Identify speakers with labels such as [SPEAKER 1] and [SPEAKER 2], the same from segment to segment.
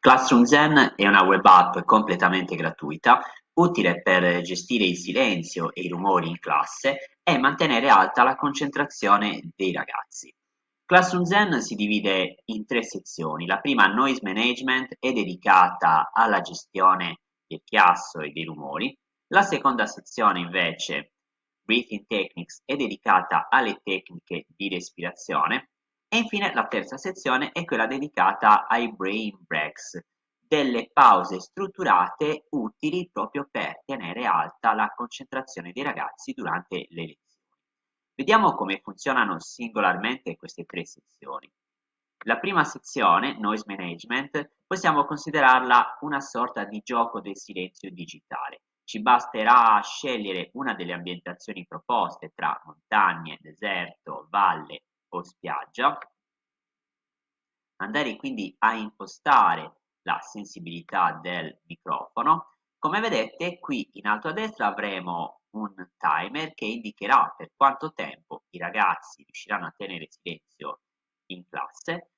[SPEAKER 1] Classroom Zen è una web app completamente gratuita, utile per gestire il silenzio e i rumori in classe e mantenere alta la concentrazione dei ragazzi. Classroom Zen si divide in tre sezioni. La prima, Noise Management, è dedicata alla gestione del chiasso e dei rumori. La seconda sezione, invece, Breathing Techniques, è dedicata alle tecniche di respirazione. E infine la terza sezione è quella dedicata ai brain breaks, delle pause strutturate utili proprio per tenere alta la concentrazione dei ragazzi durante le lezioni. Vediamo come funzionano singolarmente queste tre sezioni. La prima sezione, Noise Management, possiamo considerarla una sorta di gioco del silenzio digitale. Ci basterà scegliere una delle ambientazioni proposte tra montagne, deserto, valle o spiaggia, andare quindi a impostare la sensibilità del microfono. Come vedete qui in alto a destra avremo un timer che indicherà per quanto tempo i ragazzi riusciranno a tenere silenzio in classe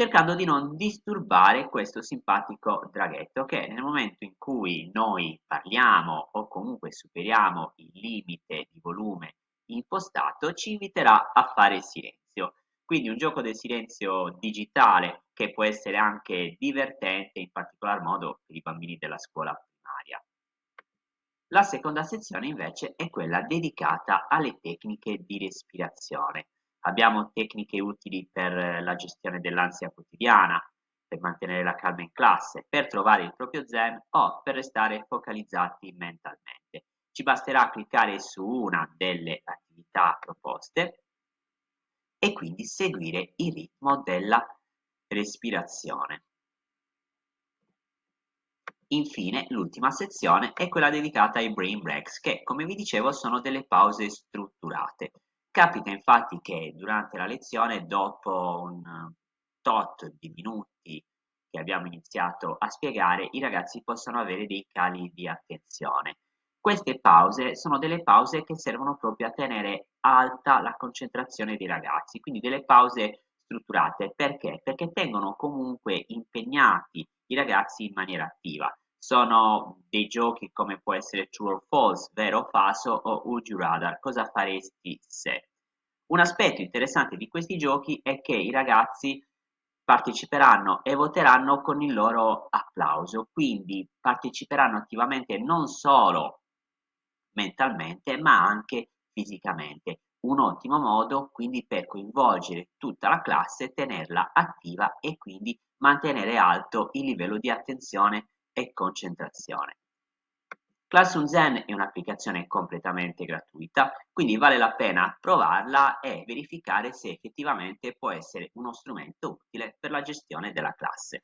[SPEAKER 1] cercando di non disturbare questo simpatico draghetto che nel momento in cui noi parliamo o comunque superiamo il limite di volume impostato ci inviterà a fare silenzio. Quindi un gioco del silenzio digitale che può essere anche divertente, in particolar modo per i bambini della scuola primaria. La seconda sezione invece è quella dedicata alle tecniche di respirazione. Abbiamo tecniche utili per la gestione dell'ansia quotidiana, per mantenere la calma in classe, per trovare il proprio zen o per restare focalizzati mentalmente. Ci basterà cliccare su una delle attività proposte e quindi seguire il ritmo della respirazione. Infine, l'ultima sezione è quella dedicata ai brain breaks, che come vi dicevo sono delle pause strutturate. Capita infatti che durante la lezione, dopo un tot di minuti che abbiamo iniziato a spiegare, i ragazzi possano avere dei cali di attenzione. Queste pause sono delle pause che servono proprio a tenere alta la concentrazione dei ragazzi, quindi delle pause strutturate. Perché? Perché tengono comunque impegnati i ragazzi in maniera attiva. Sono dei giochi come può essere True or False, vero o falso o Would you rather, cosa faresti se? Un aspetto interessante di questi giochi è che i ragazzi parteciperanno e voteranno con il loro applauso, quindi parteciperanno attivamente non solo mentalmente ma anche fisicamente. Un ottimo modo quindi per coinvolgere tutta la classe, tenerla attiva e quindi mantenere alto il livello di attenzione e concentrazione. Classroom Zen è un'applicazione completamente gratuita, quindi vale la pena provarla e verificare se effettivamente può essere uno strumento utile per la gestione della classe.